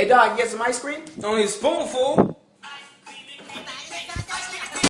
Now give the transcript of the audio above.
Hey, dog, you get some ice cream? Only a spoonful.